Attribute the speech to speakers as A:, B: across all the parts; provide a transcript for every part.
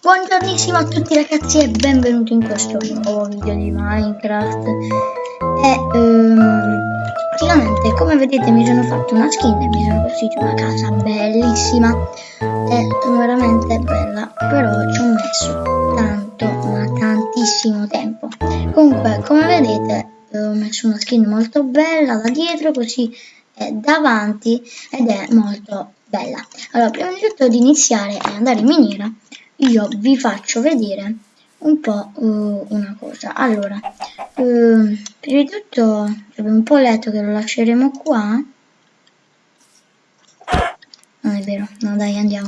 A: Buongiornissimo a tutti ragazzi e benvenuti in questo nuovo video di Minecraft. E ehm, praticamente come vedete mi sono fatto una skin e mi sono costruito una casa bellissima. È veramente bella però ci ho messo tanto ma tantissimo tempo. Comunque come vedete ho messo una skin molto bella da dietro così è davanti ed è molto bella. Allora prima di tutto di iniziare e andare in miniera io vi faccio vedere un po' uh, una cosa. Allora uh, prima di tutto abbiamo un po' letto che lo lasceremo qua. Non è vero no dai andiamo.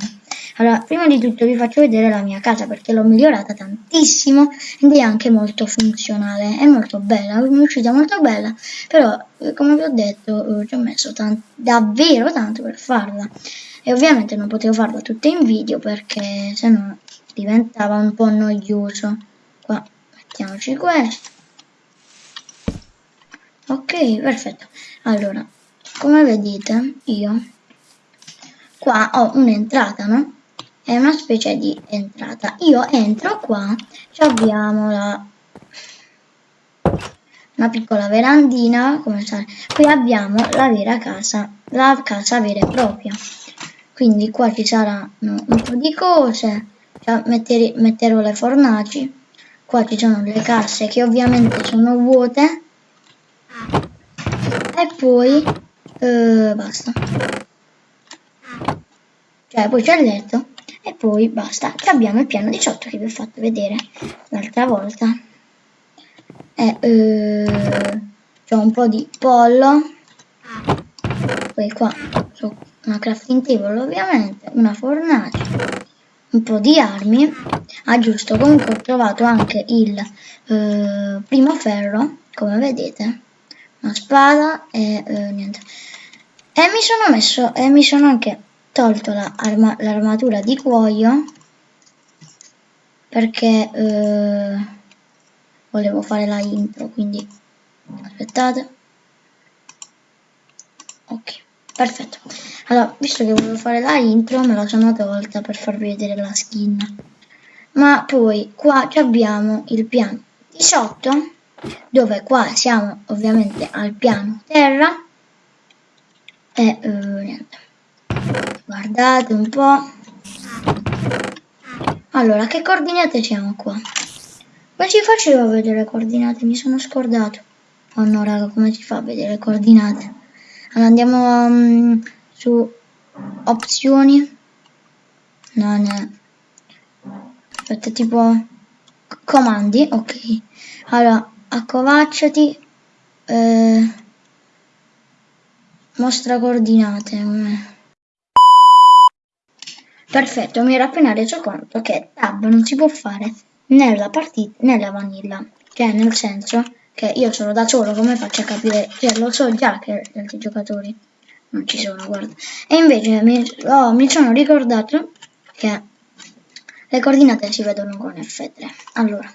A: Allora prima di tutto vi faccio vedere la mia casa perché l'ho migliorata tantissimo ed è anche molto funzionale è molto bella è uscita molto bella però eh, come vi ho detto uh, ci ho messo davvero tanto per farla. E ovviamente non potevo farla tutta in video perché se no diventava un po' noioso. Qua mettiamoci questo. Ok perfetto. Allora come vedete io qua ho un'entrata no? È una specie di entrata. Io entro qua ci abbiamo la una piccola verandina come sa qui abbiamo la vera casa la casa vera e propria. Quindi qua ci saranno un po' di cose cioè, metter, metterò le fornaci. Qua ci sono le casse che ovviamente sono vuote. E poi eh, basta. Cioè poi c'è il letto. E poi basta e abbiamo il piano 18 che vi ho fatto vedere l'altra volta. E eh, c'è un po' di pollo. Poi qua una crafting table ovviamente, una fornace, un po' di armi. Ah giusto, comunque ho trovato anche il eh, primo ferro, come vedete, una spada e eh, niente. E mi sono messo, e mi sono anche tolto l'armatura la di cuoio perché eh, volevo fare la intro, quindi aspettate. Ok. Perfetto. Allora, visto che volevo fare la intro, me la sono tolta per farvi vedere la skin. Ma poi qua abbiamo il piano di sotto, dove qua siamo ovviamente al piano terra. E uh, niente. Guardate un po'. Allora, che coordinate siamo qua? Ma ci facevo vedere coordinate, mi sono scordato. Oh no, raga, come si fa a vedere coordinate? Andiamo um, su opzioni. No, no. Aspetta, tipo comandi, ok. Allora, accovacciati. Eh, mostra coordinate. Perfetto, mi ero appena reso conto che tab non si può fare nella partita, nella vanilla. Cioè, nel senso che io sono da solo, come faccio a capire? Cioè, lo so già che gli altri giocatori non ci sono, guarda. E invece mi, oh, mi sono ricordato che le coordinate si vedono con F3. Allora,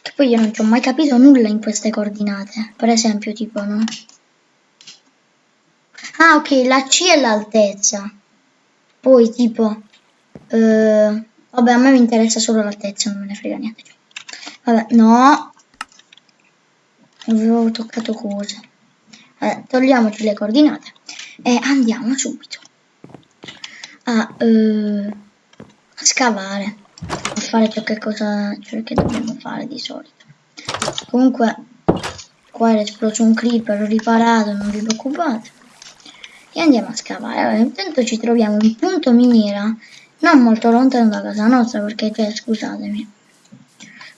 A: che poi io non ci ho mai capito nulla in queste coordinate. Per esempio, tipo, no? Ah, ok, la C è l'altezza. Poi, tipo, eh, vabbè, a me mi interessa solo l'altezza, non me ne frega niente. Vabbè, no. Avevo toccato cose. Vabbè, togliamoci le coordinate e andiamo subito a, uh, a scavare, a fare ciò che, cosa, ciò che dobbiamo fare di solito. Comunque, qua è esploso un creeper riparato, non vi preoccupate. E andiamo a scavare. Allora, intanto ci troviamo un punto miniera non molto lontano da casa nostra perché, cioè, scusatemi,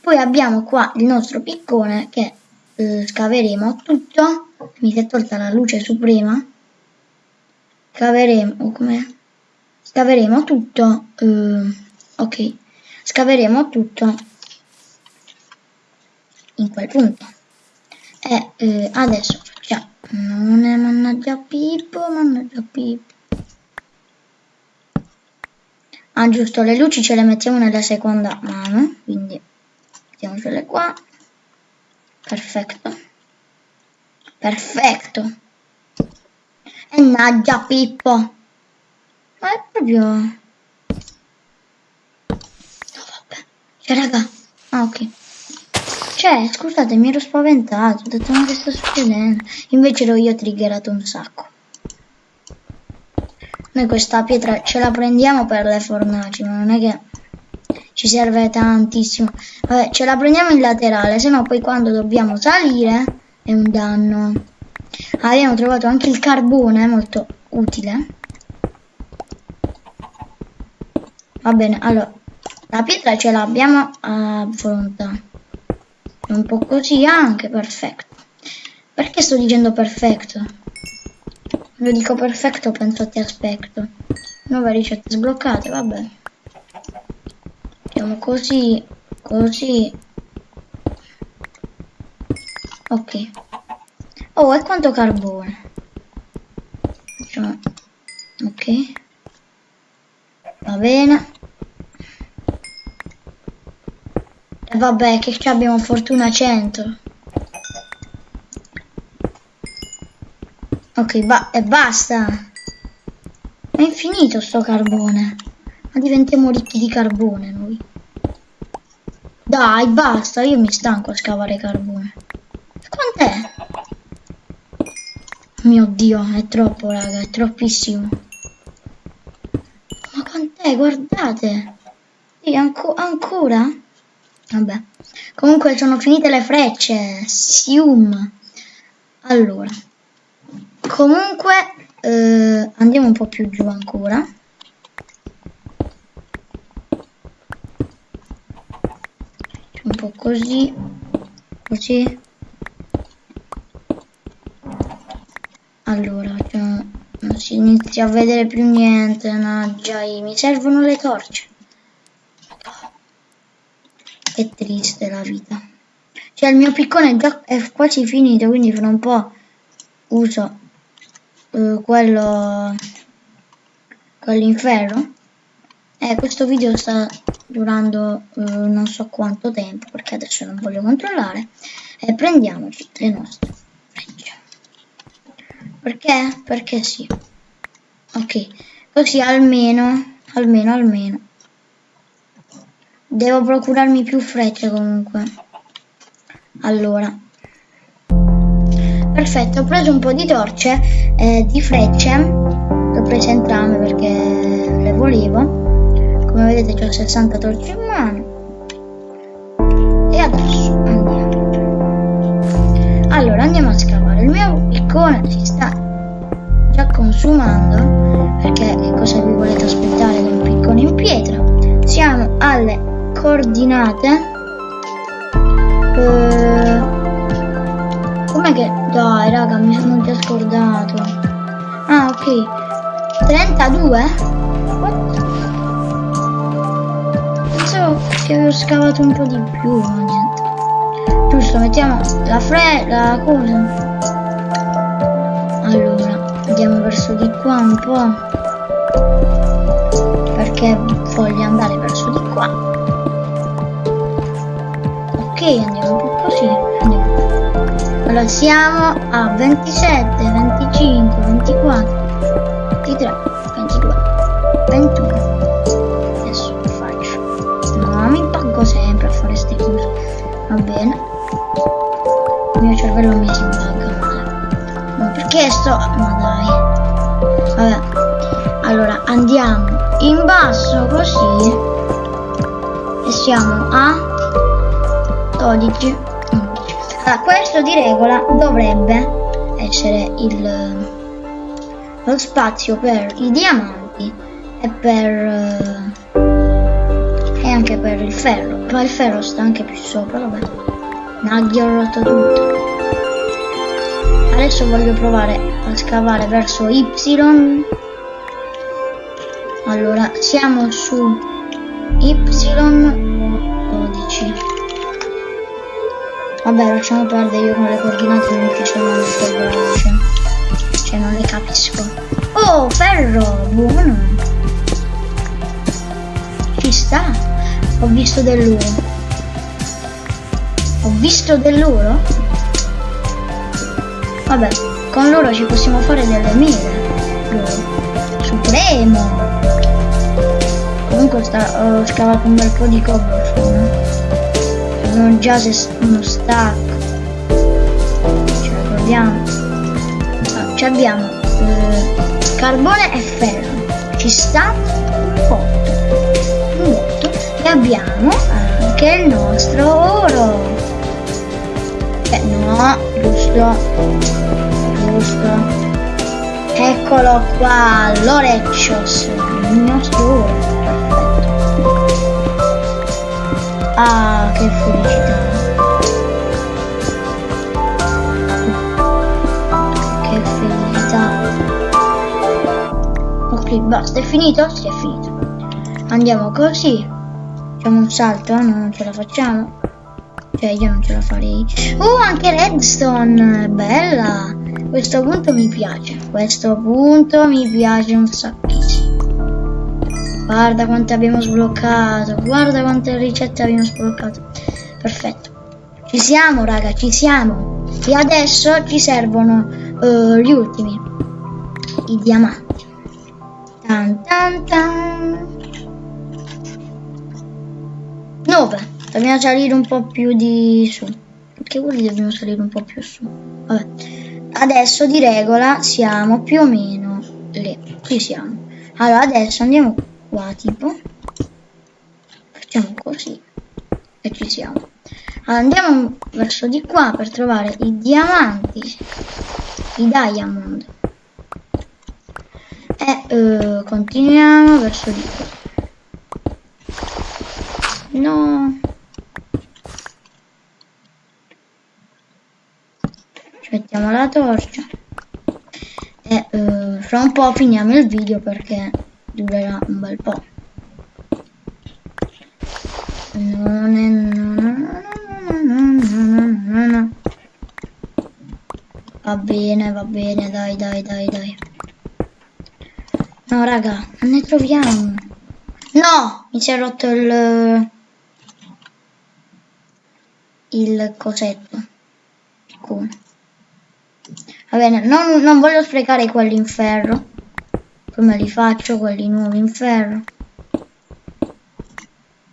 A: poi abbiamo qua il nostro piccone che eh, scaveremo tutto. Mi si è tolta la luce suprema. Scaveremo, come? Scaveremo tutto. Eh, ok. Scaveremo tutto in quel punto. E eh, adesso facciamo. Non è mannaggia Pippo, mannaggia Pippo. Ah giusto, le luci ce le mettiamo nella seconda mano, quindi mettiamocele qua perfetto perfetto e naggia Pippo ma è proprio Cioè, raga. Ah, ok. Cioè, scusate, mi ero spaventato. Ho detto, ma che sta succedendo? Invece ero io triggerato un sacco. Noi questa pietra ce la prendiamo per le fornaci, ma non è che ci serve tantissimo. Vabbè, ce la prendiamo in laterale, se no poi quando dobbiamo salire è un danno. Abbiamo trovato anche il carbone, molto utile. Va bene, allora, la pietra ce l'abbiamo a volontà. Un po' così anche, perfetto. Perché sto dicendo perfetto? Lo dico perfetto, penso ti aspetto. Nuove ricette sbloccate, vabbè. Facciamo così, così. Ok. Oh, e quanto carbone? Facciamo... Ok. Va bene. E vabbè, che abbiamo fortuna 100. Ok, ba e basta. È infinito sto carbone. Ma diventiamo ricchi di carbone. Dai, basta, io mi stanco a scavare carbone. Quant'è? Mio Dio, è troppo, raga, è troppissimo. Ma quant'è? Guardate. Sì, anco ancora? Vabbè. Comunque sono finite le frecce. Sium. Allora. Comunque eh, andiamo un po' più giù ancora. Un po' così. Così. Allora, cioè, non si inizia a vedere più niente. No, già, mi servono le torce. Che triste la vita. Cioè, il mio piccone già è quasi finito, quindi fra un po' uso uh, quello quell'inferno e questo video sta durando uh, non so quanto tempo perché adesso non voglio controllare. E prendiamoci le nostre frecce. Perché? perché sì. Ok così almeno almeno almeno. Devo procurarmi più frecce comunque. Allora. Perfetto, ho preso un po' di torce, eh, di frecce, ho prese entrambe perché le volevo. Come vedete ho 60 torce in mano. E adesso andiamo. Allora andiamo a scavare. Il mio piccone si sta già consumando perché cosa vi volete aspettare con un piccone in pietra? Siamo alle coordinate. Eh, Com'è che... Dai, raga, mi sono già scordato. Ah, ok. 32? Che avevo scavato un po' di più, ma niente. Giusto, mettiamo la fre... la cosa. Allora, andiamo verso di qua un po'. Perché voglio andare verso di qua. Ok, andiamo un po' così. Allora siamo a 27, 25, 24, 23, 22, 21. Cervello mi impagga male. Ma perché sto... Ma dai. Vabbè. Allora andiamo in basso così. E siamo a 12. Allora, questo di regola dovrebbe essere il, lo spazio per i diamanti e per e anche per il ferro ma il ferro sta anche più sopra vabbè Naghi ho rotto tutto adesso voglio provare a scavare verso Y allora siamo su Y 12 Vabbè, lasciamo perdere, io con le coordinate non ci sono molto veloce. Cioè, non le capisco. Oh, ferro! Buono! Ci sta! Ho visto dell'oro. Ho visto dell'oro? Vabbè, con loro ci possiamo fare delle mele. Supremo! Comunque sta, ho scavato un bel po' di cobblestone sono già uno stack. Ce la proviamo. Ah, ci abbiamo eh, carbone e ferro. Ci sta un botto un botto e abbiamo anche il nostro oro. Eh no giusto giusto Eccolo qua, l'Oreccios, il nostro. Perfetto. Ah, che felicità. Che felicità. Ok, basta, è finito? Sì, è finito. Andiamo così. Facciamo un salto, no? Non ce la facciamo. Cioè, io non ce la farei. Oh, anche redstone! Bella! Questo punto mi piace. Questo punto mi piace un sacchissimo. Guarda quante abbiamo sbloccato. Guarda quante ricette abbiamo sbloccato. Perfetto. Ci siamo, raga, ci siamo. E adesso ci servono uh, gli ultimi. I diamanti. Tan tan tan. Dobbiamo salire un po' più di su. Perché quelli dobbiamo salire un po' più su. Vabbè adesso di regola siamo più o meno lì, qui siamo. Allora adesso andiamo qua tipo, facciamo così e ci siamo. Allora, andiamo verso di qua per trovare i diamanti, i diamond. E uh, continuiamo verso di qua. No. Mettiamo la torcia. E uh, fra un po' finiamo il video perché durerà un bel po' non è va bene va bene dai dai dai dai. No raga non ne troviamo. No mi si è rotto il il cosetto come Va bene, non, non voglio sprecare quelli in ferro. Come li faccio quelli nuovi in ferro?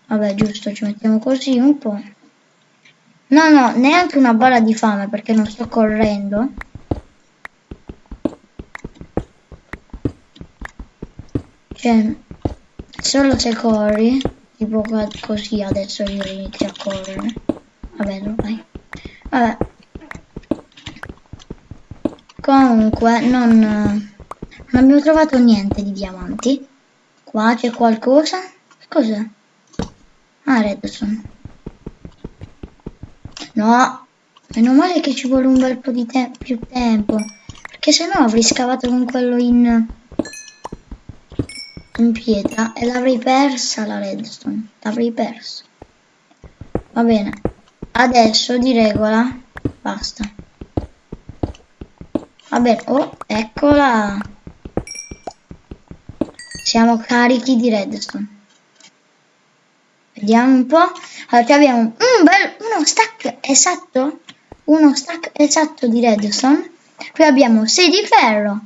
A: Vabbè, giusto, ci mettiamo così un po'. No, no, neanche una balla di fame perché non sto correndo. Cioè, solo se corri, tipo così adesso io inizio a correre. Vabbè, vai. Vabbè. Comunque, non, non abbiamo trovato niente di diamanti. Qua c'è qualcosa? Cos'è? Ah, redstone. No, meno male che ci vuole un bel po' di te più tempo. Perché se no avrei scavato con quello in, in pietra e l'avrei persa la redstone. L'avrei persa. Va bene. Adesso di regola basta. Vabbè, oh, eccola. Siamo carichi di redstone. Vediamo un po'. Allora, abbiamo un bel, uno stack esatto. Uno stack esatto di redstone. Poi abbiamo 6 di ferro.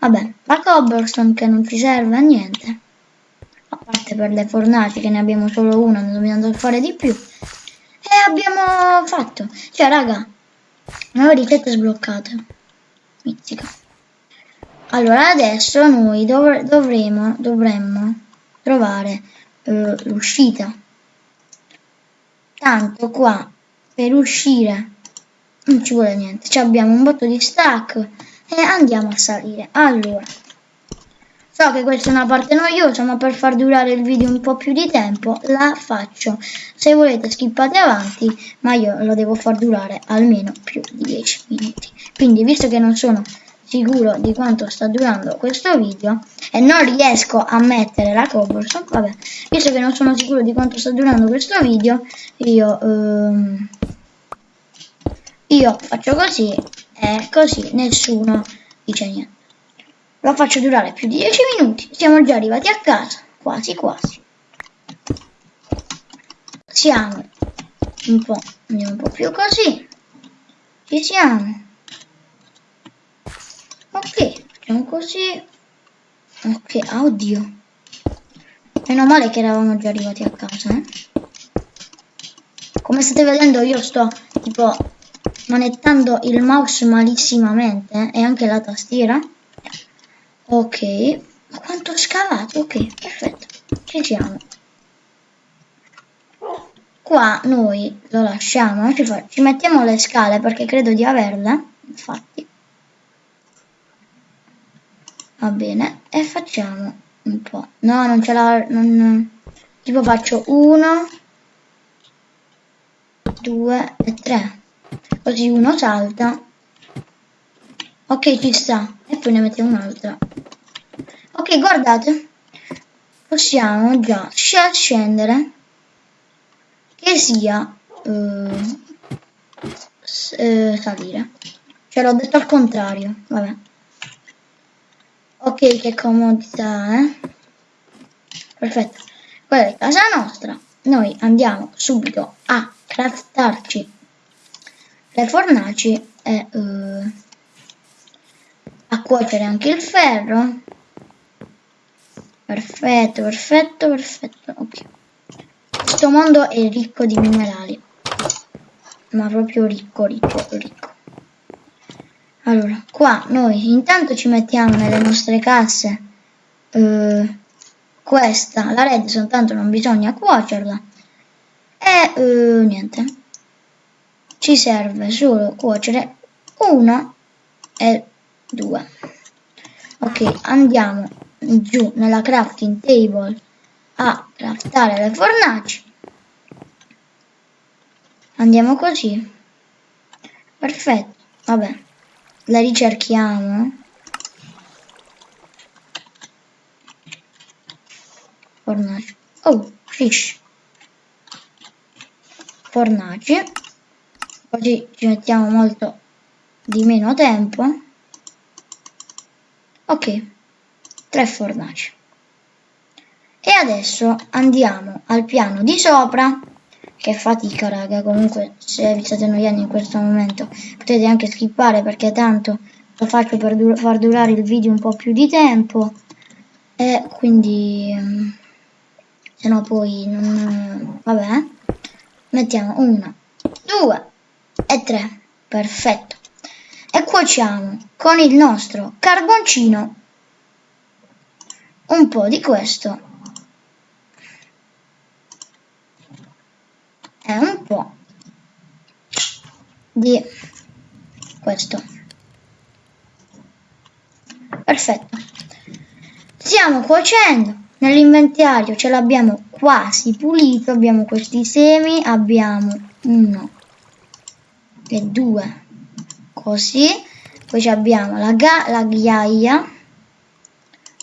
A: Vabbè, la cobblestone che non ci serve a niente. A parte per le fornaci che ne abbiamo solo una, ne dobbiamo fare di più. E abbiamo fatto. Cioè, raga, nuove ricette sbloccate mizzica. Allora adesso noi dov dovremo, dovremmo trovare eh, l'uscita. Tanto qua per uscire non ci vuole niente. Ci abbiamo un botto di stack e andiamo a salire. Allora, so che questa è una parte noiosa, ma per far durare il video un po' più di tempo la faccio. Se volete skippate avanti, ma io lo devo far durare almeno più di 10 minuti. Quindi, visto che non sono sicuro di quanto sta durando questo video e non riesco a mettere la cobblestone, vabbè, visto che non sono sicuro di quanto sta durando questo video, io, ehm, io faccio così e così nessuno dice niente. Lo faccio durare più di 10 minuti, siamo già arrivati a casa, quasi quasi. Siamo un po', andiamo un po' più così, ci siamo ok facciamo così ok oddio Meno male che eravamo già arrivati a casa, eh. Come state vedendo io sto tipo manettando il mouse malissimamente eh, e anche la tastiera. Ok, ma quanto ho scavato? Ok, perfetto, ci siamo. Qua noi lo lasciamo, ci, ci mettiamo le scale perché credo di averle, infatti. Va bene, e facciamo un po'. No, non ce l'ha... Tipo faccio uno, due e tre. Così uno salta. Ok, ci sta. E poi ne mettiamo un'altra. Ok, guardate. Possiamo già scendere che sia eh, eh, salire. Ce l'ho detto al contrario. Vabbè. Ok, che comodità, eh? Perfetto. Quella è casa nostra. Noi andiamo subito a craftarci le fornaci e uh, a cuocere anche il ferro. Perfetto, perfetto, perfetto. Ok. Questo mondo è ricco di minerali. Ma proprio ricco, ricco, ricco. Allora, qua noi intanto ci mettiamo nelle nostre casse uh, questa, la red, soltanto non bisogna cuocerla. E uh, niente. Ci serve solo cuocere una e due. Ok, andiamo giù nella crafting table a craftare le fornaci. Andiamo così. Perfetto, vabbè la ricerchiamo. Fornaci. Oh fish. Fornaci. Così ci mettiamo molto di meno tempo. Ok tre fornaci. E adesso andiamo al piano di sopra. Che fatica raga comunque se vi state annoiando in questo momento potete anche skippare perché tanto lo faccio per dur far durare il video un po' più di tempo. E quindi mm, se no poi non vabbè mettiamo una due e tre. Perfetto. E cuociamo con il nostro carboncino un po' di questo. È un po' di questo. Perfetto. Stiamo cuocendo nell'inventario ce l'abbiamo quasi pulito abbiamo questi semi abbiamo uno e due così poi abbiamo la, la ghiaia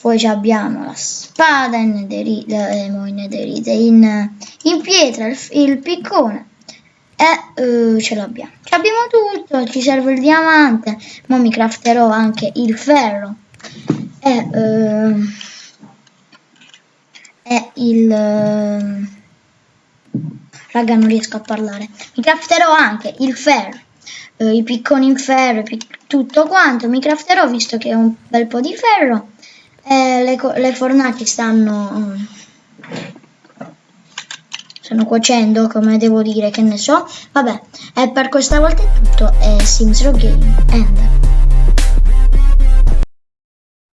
A: poi abbiamo la spada in nederite, eh, in, nederite in, in, pietra, il, il piccone e uh, ce l'abbiamo. Abbiamo tutto, ci serve il diamante, ma mi crafterò anche il ferro e, uh, e il... Uh, raga non riesco a parlare. Mi crafterò anche il ferro, uh, i picconi in ferro, tutto quanto. Mi crafterò visto che ho un bel po' di ferro eh, le, le, fornaci stanno stanno cuocendo come devo dire che ne so. Vabbè e per questa volta è tutto è Sims Row Game End